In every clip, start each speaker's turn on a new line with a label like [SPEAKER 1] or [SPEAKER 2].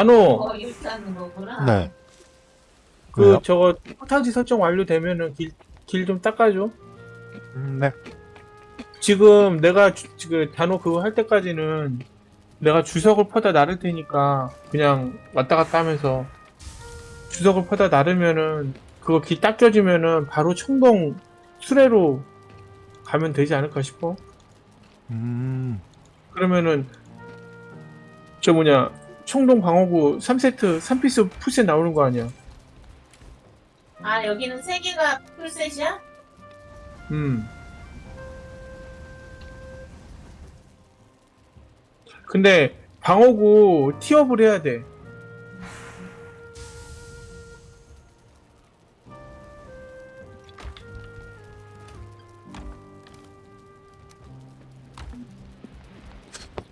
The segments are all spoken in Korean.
[SPEAKER 1] 단호
[SPEAKER 2] 어, 거구나.
[SPEAKER 3] 네.
[SPEAKER 1] 그
[SPEAKER 3] 왜요?
[SPEAKER 1] 저거 포탄지 설정 완료되면은 길 길 좀 닦아줘.
[SPEAKER 3] 음, 네.
[SPEAKER 1] 지금 내가 주- 지금 단호 그거 할 때까지는 내가 주석을 퍼다 나를 테니까 그냥 왔다 갔다 하면서 주석을 퍼다 나르면은 그거 길 닦여지면은 바로 청동 수레로 가면 되지 않을까 싶어.
[SPEAKER 3] 음,
[SPEAKER 1] 그러면은 저 뭐냐 청동 방어구 3세트 3피스 풀셋 나오는 거 아니야.
[SPEAKER 2] 아, 여기는 세 개가 풀셋이야?
[SPEAKER 1] 음. 근데 방어구 티업을 해야 돼.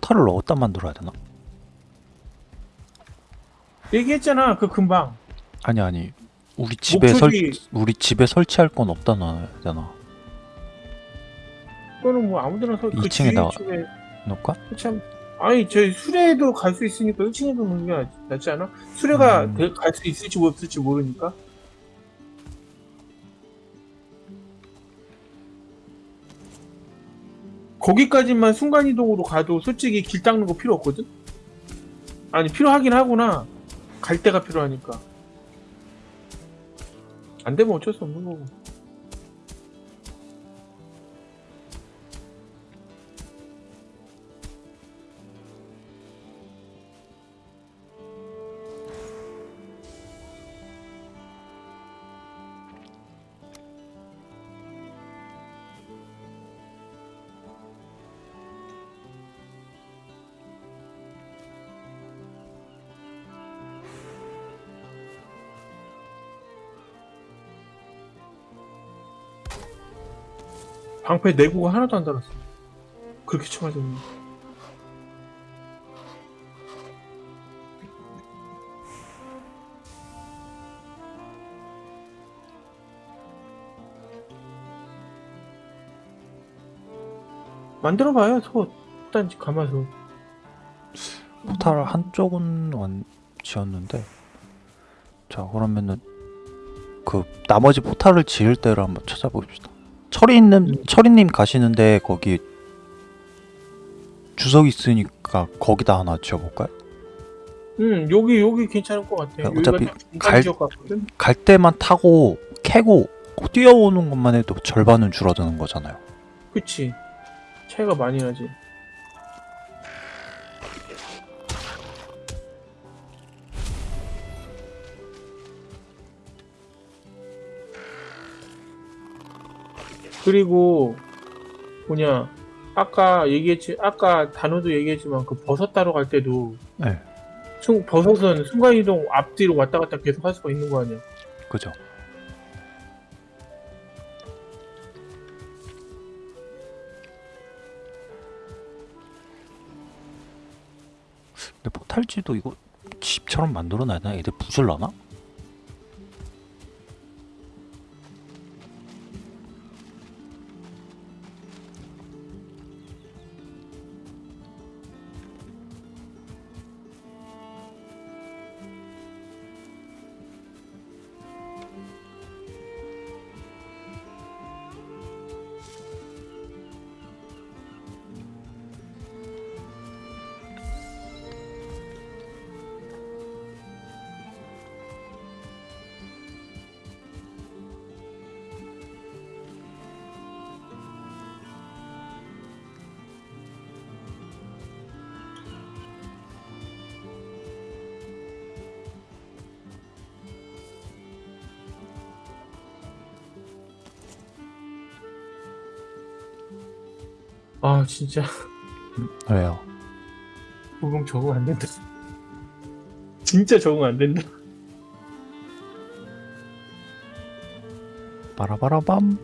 [SPEAKER 3] 포탈을 어디다 만들어야 되나?
[SPEAKER 1] 얘기했잖아 그 금방.
[SPEAKER 3] 아니 아니. 우리 집에 설
[SPEAKER 1] 목소리-
[SPEAKER 3] 우리 집에 설치할 건 없다 놔야 되나?
[SPEAKER 1] 그거는 뭐 아무데나 서그
[SPEAKER 3] 2층에다가.
[SPEAKER 1] 주위 쪽에
[SPEAKER 3] 놓을까?
[SPEAKER 1] 참 아니 저희 수레도 갈 수 있으니까 1층에도 놓는 게 낫- 낫지 않아? 수레가
[SPEAKER 3] 음.
[SPEAKER 1] 갈수 있을지 없을지 모르니까. 거기까지만 순간이동으로 가도 솔직히 길 닦는 거 필요 없거든? 아니 필요하긴 하구나 갈 데가 필요하니까. 안 되면 어쩔 수 없는 거고 방패 내구가 하나도 안 달았어. 그렇게 쳐맞았네 만들어봐요 소 단지 감아서.
[SPEAKER 3] 포탈 한쪽은 완 지었는데 자 그러면은 그 나머지 포탈을 지을 때를 한번 찾아봅시다. 철이님
[SPEAKER 1] 음.
[SPEAKER 3] 철이님 가시는데 거기 주석 있으니까 거기다 하나 지어볼까요?
[SPEAKER 1] 음 여기 여기 괜찮을 것 같아
[SPEAKER 3] 야, 어차피
[SPEAKER 1] 여기가 딱 중간
[SPEAKER 3] 갈- 갈 때만 타고 캐고 뛰어오는 것만 해도 절반은 줄어드는 거잖아요.
[SPEAKER 1] 그치 차이가 많이 나지 그리고 뭐냐 아까 얘기했지 아까 단어도 얘기했지만 그 버섯 따러 갈 때도
[SPEAKER 3] 네,
[SPEAKER 1] 순- 버섯은 순간이동 앞뒤로 왔다 갔다 계속 할 수가 있는 거 아니야
[SPEAKER 3] 그죠. 근데 포탈지도 이거 집처럼 만들어놔야 되나? 애들 부술라나?
[SPEAKER 1] 아 진짜
[SPEAKER 3] 왜요?
[SPEAKER 1] 부금 적응 안 된다 진짜 적응 안 된다
[SPEAKER 3] 빠라바라밤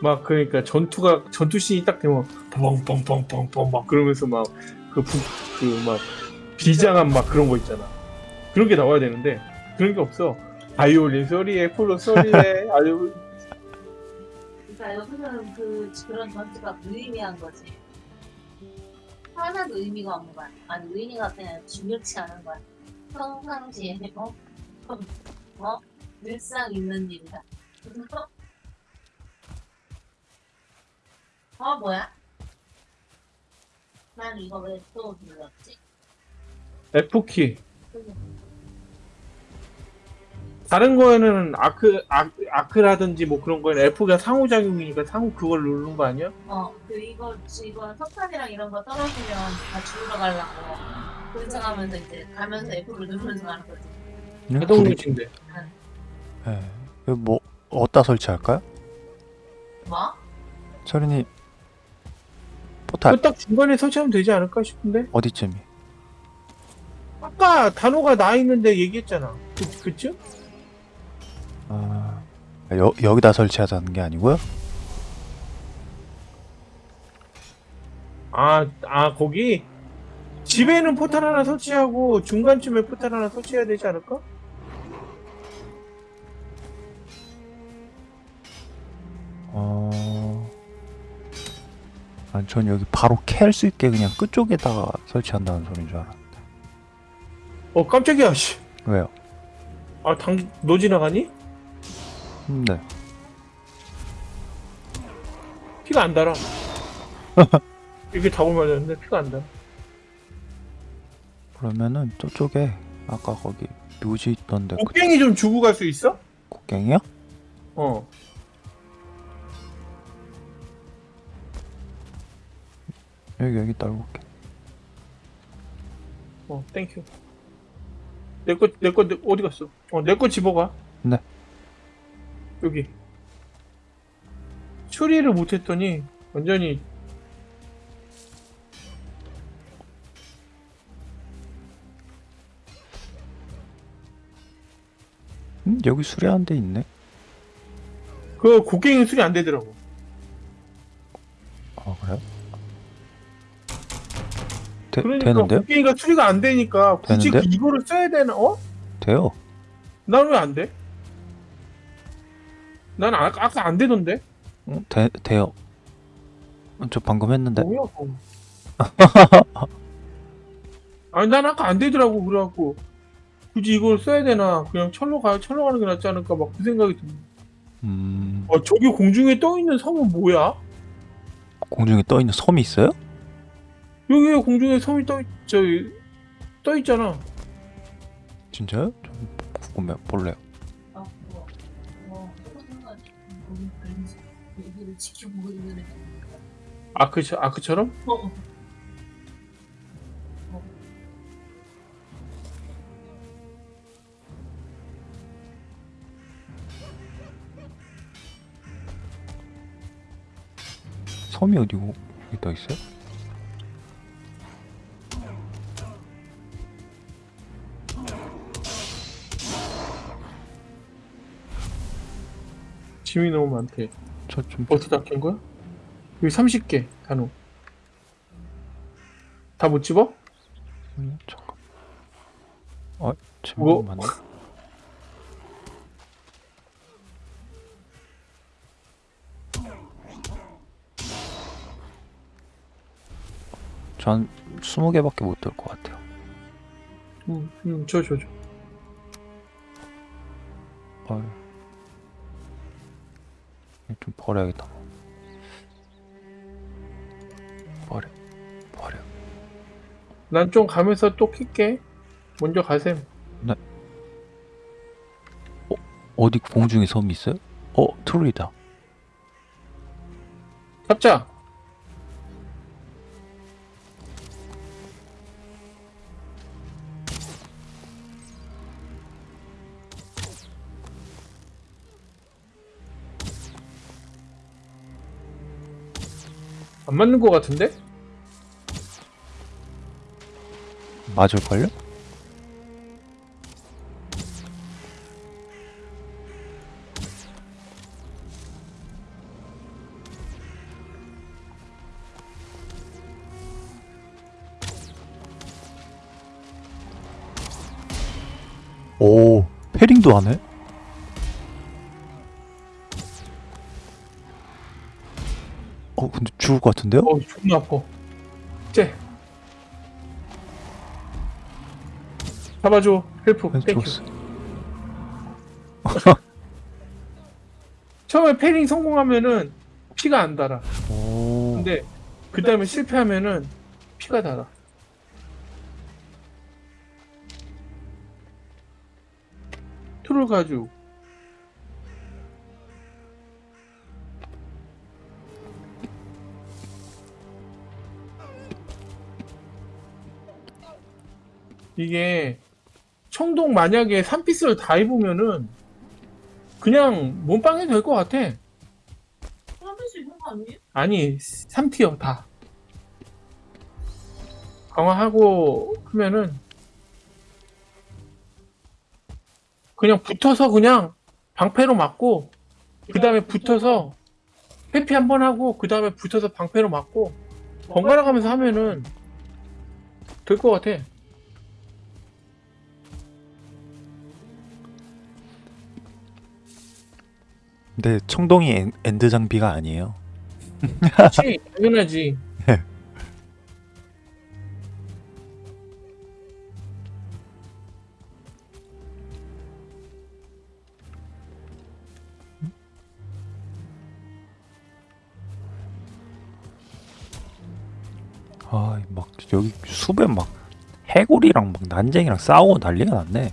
[SPEAKER 1] 막 그러니까 전투가 전투 씬이 딱 되면 뻥뻥뻥뻥뻥 막 그러면서 막 그 그 막 비장한 막 그런 거 있잖아. 그런 게 나와야 되는데 그런 게 없어. 바이올린 소리에 플루 소리에 아주
[SPEAKER 2] 여기서는 그 그런 전투가 무의미한 거지. 하나도 의미가 없는 거야. 아니 의미가 그냥 중요치 않은 거야. 평상시에 어? 어? 늘상 있는 일이다. 어 뭐야? 난 이거 왜 또 눌렀지?
[SPEAKER 1] F키. 다른 거에는 아크, 아, 아크라든지 뭐 그런 거에는 F가 상호작용이니까 상호 그걸 누르는 거 아니야?
[SPEAKER 2] 어, 그 이거 이거 석탄이랑 이런 거 떨어지면 다 죽으러 가려고 근성하면서 이제 가면서 F를 누르면서 가는 거지.
[SPEAKER 3] 그냥
[SPEAKER 1] 자동
[SPEAKER 3] 둘이-
[SPEAKER 1] 루지인데.
[SPEAKER 3] 예. 이거 뭐 어디다 설치할까요?
[SPEAKER 2] 뭐?
[SPEAKER 3] 서린이 포탈
[SPEAKER 1] 그거 딱 중간에 설치하면 되지 않을까 싶은데?
[SPEAKER 3] 어디쯤이?
[SPEAKER 1] 아까 단어가 나 있는데 얘기했잖아. 그, 그치?
[SPEAKER 3] 아, 여, 여기다 설치하자는 게 아니고요?
[SPEAKER 1] 아, 아, 거기? 집에는 포탈 하나 설치하고 중간쯤에 포탈 하나 설치해야 되지 않을까?
[SPEAKER 3] 어... 아, 전 여기 바로 캘 수 있게 그냥 끝쪽에다가 설치한다는 소리인 줄 알았는데
[SPEAKER 1] 어, 깜짝이야, 씨.
[SPEAKER 3] 왜요?
[SPEAKER 1] 아, 당, 너 지나가니?
[SPEAKER 3] 음, 네
[SPEAKER 1] 피가 안 달아. 이게 답을 맞았는데 피가 안 달아.
[SPEAKER 3] 그러면은 저쪽에 아까 거기 묘지 있던데 그
[SPEAKER 1] 곡괭이 좀 주고 갈 수 있어?
[SPEAKER 3] 곡괭이요?
[SPEAKER 1] 어.
[SPEAKER 3] 여기 여기 떨굴게
[SPEAKER 1] 어, thank you. 내 거, 내 거, 내- 어디 갔어? 어, 내 거 집어가.
[SPEAKER 3] 네.
[SPEAKER 1] 여기. 처리를 못했더니, 완전히.
[SPEAKER 3] 음, 여기 수리한 데 있네
[SPEAKER 1] 그 곡괭이 수리 안 되더라고.
[SPEAKER 3] 아 그래요? 되,
[SPEAKER 1] 그러니까
[SPEAKER 3] 되는데요?
[SPEAKER 1] 곡괭이가 수리가 안 되니까 굳이
[SPEAKER 3] 되는데?
[SPEAKER 1] 이거를 써야 되나? 어?
[SPEAKER 3] 돼요
[SPEAKER 1] 난 왜 안 돼? 난 아, 아까 안 되던데?
[SPEAKER 3] 응? 돼, 돼요 어, 저 방금 했는데
[SPEAKER 1] 뭐야. 아니, 난 아까 안 되더라고, 그래갖고. 굳이 이걸 써야 되나? 그냥 철로 가, 철로 가는 게 낫지 않을까? 막 그 생각이 듭니다.
[SPEAKER 3] 음,
[SPEAKER 1] 어, 저기 공중에 떠 있는 섬은 뭐야?
[SPEAKER 3] 공중에 떠 있는 섬이 있어요?
[SPEAKER 1] 여기에 공중에 섬이 떠, 있, 저기, 떠 있잖아.
[SPEAKER 3] 진짜요? 좀 궁금해 볼래요
[SPEAKER 2] 지켜보고 있는 애.
[SPEAKER 1] 아크, 아크처럼?
[SPEAKER 2] 어,
[SPEAKER 3] 섬이 어디고 여기 떠 있어요?
[SPEAKER 1] 짐이 너무 많대.
[SPEAKER 3] 저좀
[SPEAKER 1] 어디다 캔 거야? 여기 30개, 단호. 다 못 집어?
[SPEAKER 3] 잠깐 어?
[SPEAKER 1] 뭐?
[SPEAKER 3] 맞네 전 20개밖에 못 들 것 같아요
[SPEAKER 1] 응, 응, 줘, 줘, 줘.
[SPEAKER 3] 어휴. 이거 좀 버려야겠다. 버려, 버려.
[SPEAKER 1] 난 좀 가면서 또 킬게. 먼저 가셈.
[SPEAKER 3] 어디 공중에 섬이 있어요? 어, 트롤이다.
[SPEAKER 1] 잡자. 안 맞는 것 같은데?
[SPEAKER 3] 맞을걸요? 오, 패링도 하네? 죽을 것 같은데요?
[SPEAKER 1] 어 존나 아파. 쟤. 잡아줘.
[SPEAKER 3] help. thank you
[SPEAKER 1] 처음에 parrying 성공하면은 피가 안 달아.
[SPEAKER 3] 오.
[SPEAKER 1] 근데 그 다음에 실패하면은 피가 달아. 트롤 가죽. 이게 청동 만약에 3피스를 다 입으면은 그냥 몸빵해도 될 것 같아.
[SPEAKER 2] 그럴 수 있는 거 아니에요?
[SPEAKER 1] 아니 3티어 다. 강화하고 하면은 그냥 붙어서 그냥 방패로 맞고 그 다음에 붙어서 회피 한 번 하고 그 다음에 붙어서 방패로 맞고 번갈아 가면서 하면은 될 것 같아
[SPEAKER 3] 근데 청동이 엔- 엔드 장비가 아니에요.
[SPEAKER 1] 그치 당연하지
[SPEAKER 3] 아, 막 여기 숲에 막 해골이랑 막 난쟁이랑 싸우고 난리가 났네.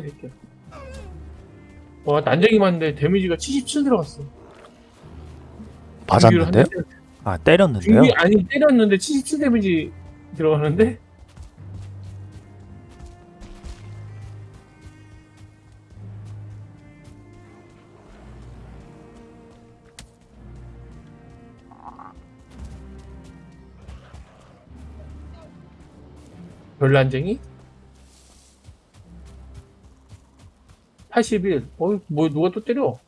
[SPEAKER 1] 뭐야 새끼야 와 난쟁이 맞는데 데미지가 77 들어갔어
[SPEAKER 3] 맞았는데요? 아, 때렸는데요?
[SPEAKER 1] 중기 아니 때렸는데 77 데미지 들어가는데 별난쟁이? 81. 어이, 뭐, 누가 또 때려?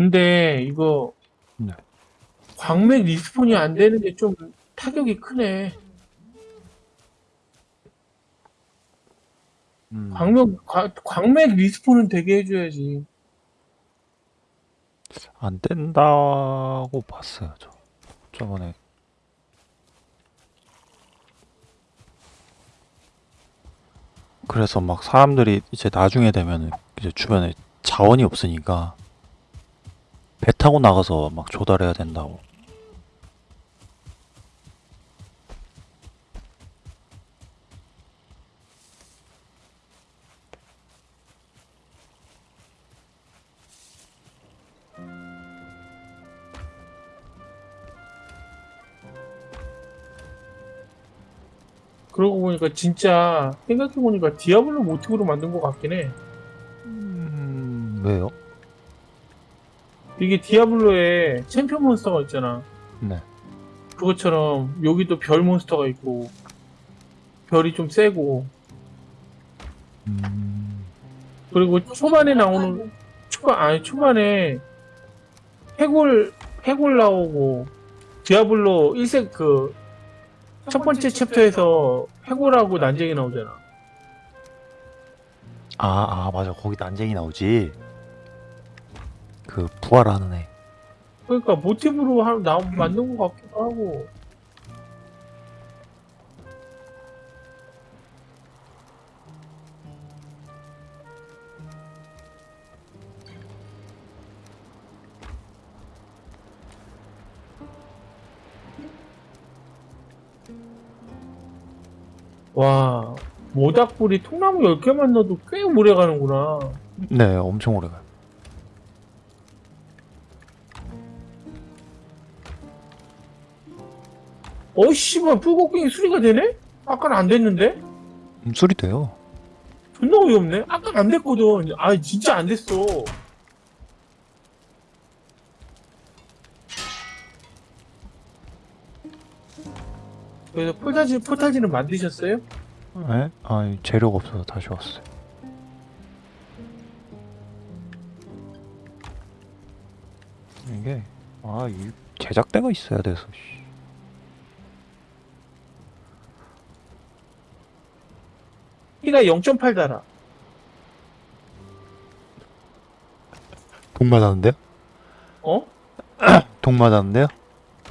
[SPEAKER 1] 근데 이거
[SPEAKER 3] 네.
[SPEAKER 1] 광맥 respawn이 안 되는 게 좀 타격이 크네.
[SPEAKER 3] 음,
[SPEAKER 1] 광맥 과- 광맥 respawn은 되게 해줘야지.
[SPEAKER 3] 안 된다고 봤어요, 저. 저번에. 그래서 막 사람들이 이제 나중에 되면은 이제 주변에 자원이 없으니까 배 타고 나가서 막 조달해야 된다고.
[SPEAKER 1] 그러고 보니까 진짜 생각해 보니까 디아블로 모티브로 만든 것 같긴 해.
[SPEAKER 3] 음, 왜요?
[SPEAKER 1] 이게 디아블로에 챔피언 monster가 있잖아.
[SPEAKER 3] 네.
[SPEAKER 1] 그것처럼 여기도 별 monster가 있고 별이 좀 세고
[SPEAKER 3] 음,
[SPEAKER 1] 그리고 초반에 나오는 초반 아니 초반에 해골 해골 나오고 디아블로 1색 그첫 번째 챕터에서 해골하고 난쟁이 나오잖아.
[SPEAKER 3] 아, 아, 맞아. 거기 난쟁이 나오지. 그 부활하는 애.
[SPEAKER 1] 그러니까 모티브로 하, 나 만든 것 같기도 하고. 와 모닥불이 통나무 10개만 넣어도 꽤 오래 가는구나.
[SPEAKER 3] 네, 엄청 오래 가요.
[SPEAKER 1] 어이, 씨발, 뿔곡갱이 수리가 되네? 아까는 안 됐는데?
[SPEAKER 3] 음, 소리 돼요.
[SPEAKER 1] 존나 어이없네? 아까는 안 됐거든. 아, 진짜 안 됐어. 그래서 포탈지, 포탈지는 만드셨어요?
[SPEAKER 3] 네? 아, 재료가 없어서 다시 왔어요. 이게 아, 이 제작대가 있어야 돼서. 씨.
[SPEAKER 1] 키가 0.8 달아.
[SPEAKER 3] 돈 맞았는데요?
[SPEAKER 1] 어?
[SPEAKER 3] 돈 맞았는데요?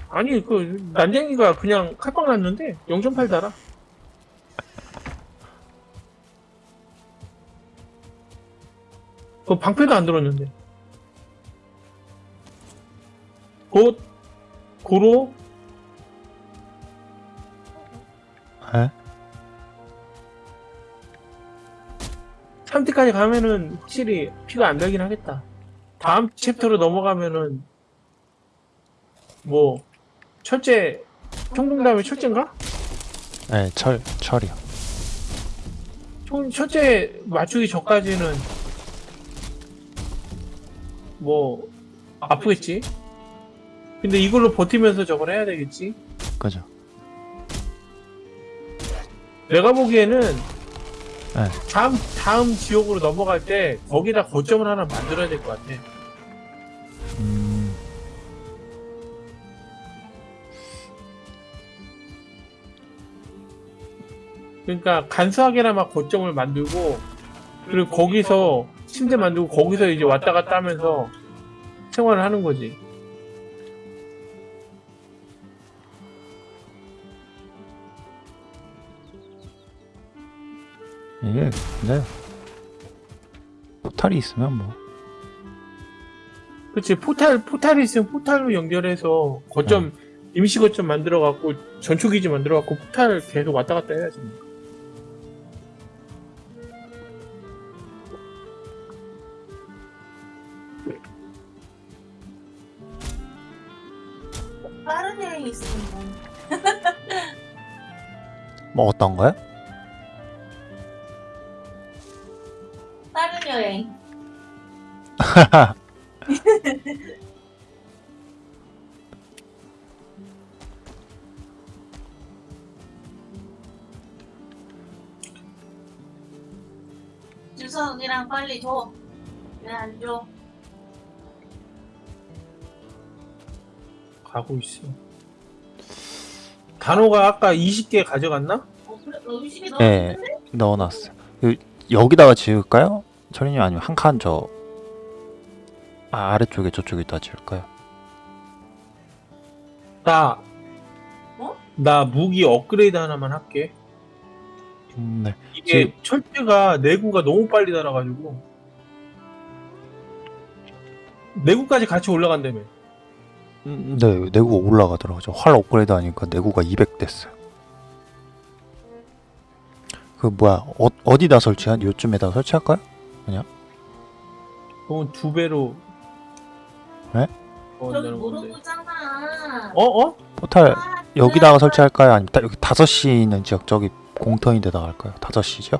[SPEAKER 1] 아니, 그, 난쟁이가 그냥 칼빵 났는데, 0.8 달아. 그 방패도 안 들었는데. 곧, 고로, 3티까지 가면은 확실히 피가 안 달긴 하겠다. 다음 챕터로 넘어가면은, 뭐, 첫째, 총동 다음에 첫째인가?
[SPEAKER 3] 네, 철, 철이요.
[SPEAKER 1] 총, 첫째 맞추기 전까지는 뭐 아프겠지. 근데 이걸로 버티면서 저걸 해야 되겠지.
[SPEAKER 3] 그죠?
[SPEAKER 1] 내가 보기에는
[SPEAKER 3] 네.
[SPEAKER 1] 다음 다음 지역으로 넘어갈 때 거기다 거점을 하나 만들어야 될 것 같아.
[SPEAKER 3] 음,
[SPEAKER 1] 그러니까 간소하게나마 거점을 만들고 그리고 거기서 침대 만들고 거기서 이제 왔다 갔다 하면서 생활을 하는 거지.
[SPEAKER 3] 이게 근데 포탈이 있으면 뭐
[SPEAKER 1] 그치 포탈 포탈이 있으면 포탈로 연결해서 거점 임시 거점 만들어 갖고 전초 기지 만들어 갖고 포탈 계속 왔다 갔다 해야지.
[SPEAKER 2] 빠른 여행이 있으면
[SPEAKER 3] 뭐 어떤 거요?
[SPEAKER 2] 여행. 주석이랑 빨리 줘. 왜 안 줘?
[SPEAKER 1] 가고 있어. 단호가 아까 20개 가져갔나?
[SPEAKER 2] 어, 그래? 음식이
[SPEAKER 3] 네.
[SPEAKER 2] 너무 좋은데?
[SPEAKER 3] 넣어놨어요. 요- 여기다가 지을까요? 철이님 아니면 한 칸 저 아, 아래쪽에 저쪽에다 지을까요?
[SPEAKER 1] 나,
[SPEAKER 2] 어?
[SPEAKER 1] 나 무기 업그레이드 하나만 할게.
[SPEAKER 3] 음, 네.
[SPEAKER 1] 이게 철제가 내구가 너무 빨리 달아가지고 내구까지 같이 올라간다며.
[SPEAKER 3] 음, 네, 내구가 올라가더라고요. 저활 업그레이드 하니까 내구가 200 됐어요. 그 뭐야 어, 어디다 설치한? 요쯤에다 설치할까요?
[SPEAKER 1] 그건 두 배로.
[SPEAKER 3] 네?
[SPEAKER 1] 어,
[SPEAKER 2] 저기. 모르고잖아.
[SPEAKER 1] 어, 어?
[SPEAKER 3] 포탈
[SPEAKER 2] 아,
[SPEAKER 3] 여기다가
[SPEAKER 2] 그래.
[SPEAKER 3] 설치할까요? 아니면 딱 여기 5시 있는 지역 저기 공터인 데다가 할까요? 5시죠?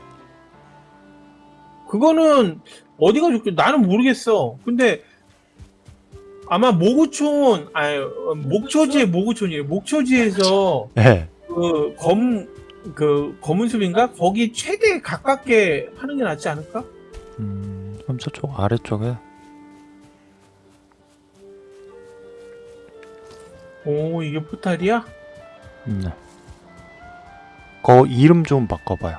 [SPEAKER 1] 그거는 어디가 좋게 나는 모르겠어. 근데 아마 모구촌 아니 어, 목초지 목구촌이에요. 목초지에서
[SPEAKER 3] 네.
[SPEAKER 1] 그검그 검은 숲인가 거기 최대 가깝게 하는 게 낫지 않을까?
[SPEAKER 3] 음, 그럼 저쪽 아래쪽에
[SPEAKER 1] 오 이게 포탈이야?
[SPEAKER 3] 음, 네. 거 이름 좀 바꿔봐요.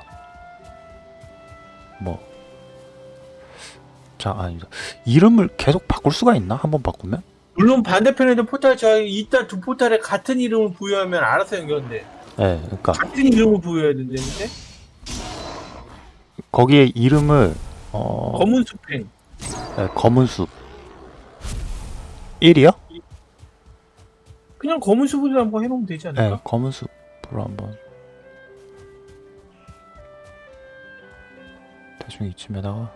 [SPEAKER 3] 뭐. 자, 아니다. 이름을 계속 바꿀 수가 있나? 한번 바꾸면?
[SPEAKER 1] 물론 반대편에도 포탈 저 이따 두 포탈에 같은 이름을 부여하면 알아서 연결돼.
[SPEAKER 3] 네, 그러니까
[SPEAKER 1] 같은 이름을 부여해야 된다는데
[SPEAKER 3] 거기에 이름을 어,
[SPEAKER 1] 검은 숲행.
[SPEAKER 3] 네, 검은 숲 1이요?
[SPEAKER 1] 그냥 검은 숲으로 한번 해놓으면 되지 않을까?
[SPEAKER 3] 네, 검은 숲으로 한번. 대충 이쯤에다가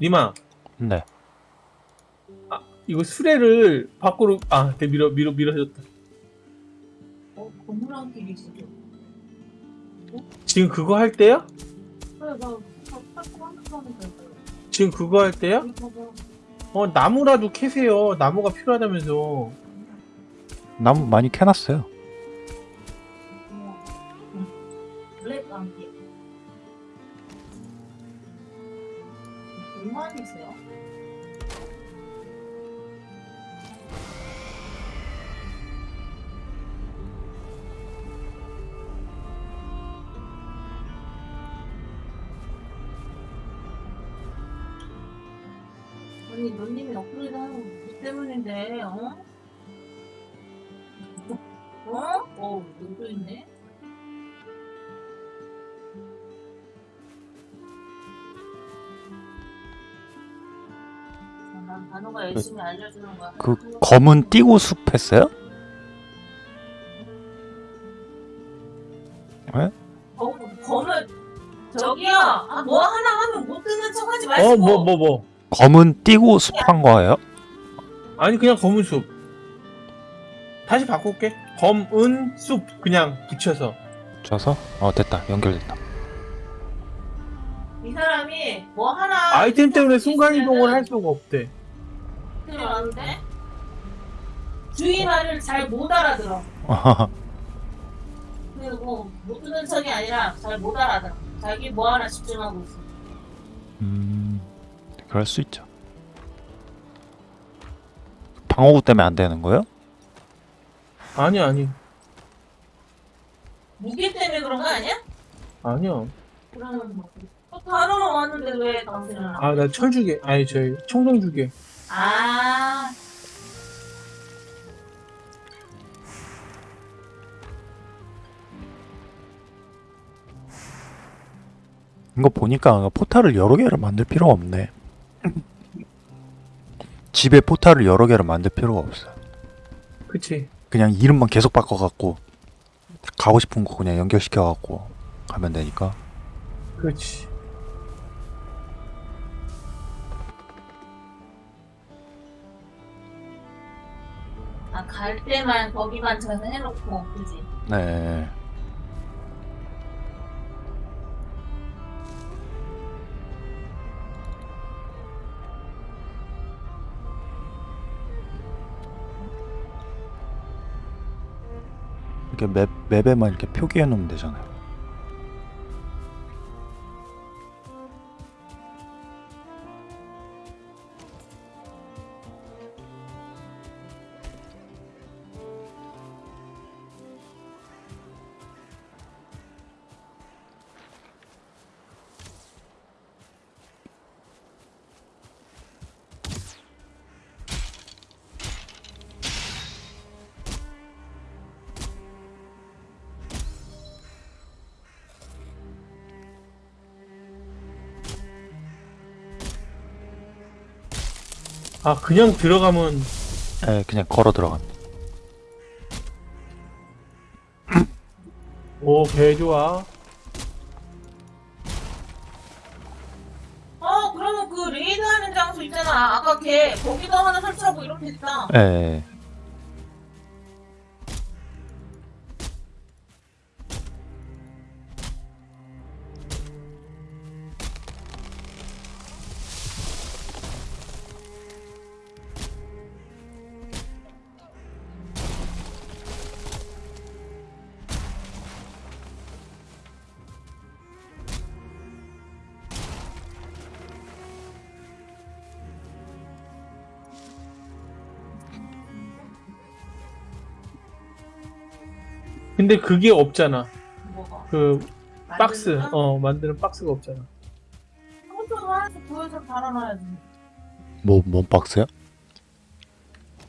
[SPEAKER 1] 니마
[SPEAKER 3] 네
[SPEAKER 1] 이거 수레를 밖으로 아 대- 밀어 밀어 밀어졌다.
[SPEAKER 2] 어, 건물한 길이 있어.
[SPEAKER 1] 지금 그거 할 때야?
[SPEAKER 2] 그래, 나, 거
[SPEAKER 1] 지금 그거 할 때야? 어 나무라도 캐세요. 나무가 필요하다면서.
[SPEAKER 3] 나무 많이 캐놨어요
[SPEAKER 2] 열심히 알려주는 거야.
[SPEAKER 3] 그 검은 띠고 숲 했어요?
[SPEAKER 2] 거, 검을 저기요. 아, 뭐 하나 하면 못 듣는 척하지 마시고.
[SPEAKER 1] 어 뭐 뭐 뭐.
[SPEAKER 3] 검은 띠고 숲 한 거예요?
[SPEAKER 1] 아니 그냥 검은 숲. 다시 바꿀게. 검은 숲 그냥 붙여서.
[SPEAKER 3] 줘서 어 됐다 연결됐다
[SPEAKER 2] 이 사람이 뭐 하나
[SPEAKER 1] 아이템 때문에 순간 이동을 할 수가 없대.
[SPEAKER 2] 들어왔는데 주인 말을 잘 못 알아들어. 그리고 못 듣는 척이 아니라 잘 못 알아들어. 자기 뭐 하나 집중하고 있어.
[SPEAKER 3] 음 그럴 수 있죠 방어구 때문에 안 되는 거예요?
[SPEAKER 1] 아니 아니
[SPEAKER 2] 무게 때문에 그런 거 아니야?
[SPEAKER 1] 아니야.
[SPEAKER 2] 그러면 뭐. 어, 단어로 왔는데 왜 당신은
[SPEAKER 1] 안아나 철주게 아니 저희 청동주게.
[SPEAKER 2] 아,
[SPEAKER 3] 이거 보니까 포탈을 여러 개를 만들 필요가 없네 집에 포탈을 여러 개를 만들 필요가 없어
[SPEAKER 1] 그치.
[SPEAKER 3] 그냥 이름만 계속 바꿔갖고 가고 싶은 거 그냥 연결시켜갖고 가면 되니까
[SPEAKER 1] 그렇지.
[SPEAKER 2] 아, 갈 때만 거기만 저서 해놓고, 그지?
[SPEAKER 3] 네 이렇게 맵, 맵에만 이렇게 표기해 놓으면 되잖아요
[SPEAKER 1] 아 그냥 들어가면
[SPEAKER 3] 네, 그냥 걸어 들어갑니다
[SPEAKER 1] 오 개 좋아.
[SPEAKER 2] 어, 그러면 그 raid 하는 장소 있잖아. 아까 걔, 거기도 하나 설치하고 이렇게 했다.
[SPEAKER 3] 네.
[SPEAKER 1] 근데 그게 없잖아.
[SPEAKER 2] 뭐가?
[SPEAKER 1] 그 박스
[SPEAKER 2] 만드는 거?
[SPEAKER 1] 어 만드는 박스가 없잖아.
[SPEAKER 2] 하나씩 구해서 달아놔야지.
[SPEAKER 3] 뭐, 뭔 박스요?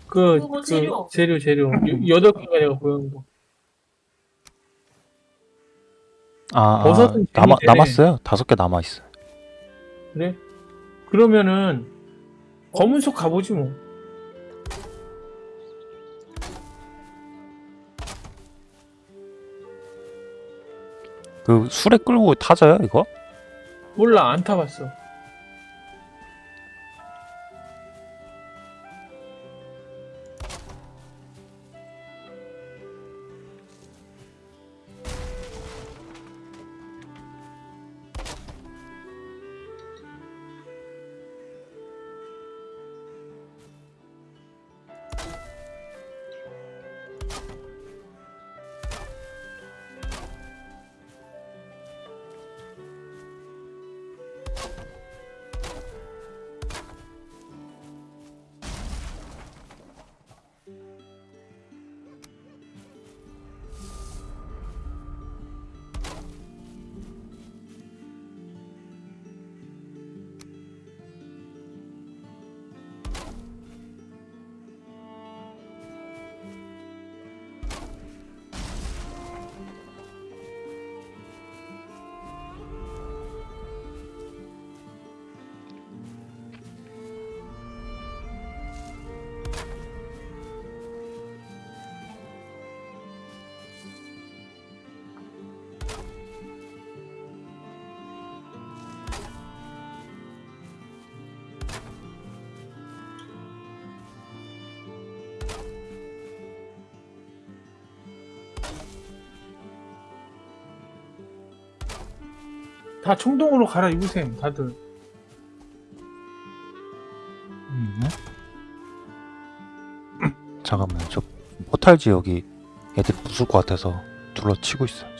[SPEAKER 1] 그,
[SPEAKER 2] 그거
[SPEAKER 1] 그
[SPEAKER 2] 재료.
[SPEAKER 1] 재료 재료 여- 여덟 개가 내가 구한 거.
[SPEAKER 3] 아, 아
[SPEAKER 1] 버섯은
[SPEAKER 3] 남아. 남았어요 다섯 개 남아있어요
[SPEAKER 1] 그래? 그러면은 검은 속 가보지 뭐.
[SPEAKER 3] 그 술에 끌고 타져요 이거?
[SPEAKER 1] 몰라 안 타봤어. 다 청동으로 갈아 입으셈 다들.
[SPEAKER 3] 음. 잠깐만 저 포탈 지역이 애들 부술 것 같아서 둘러치고 있어.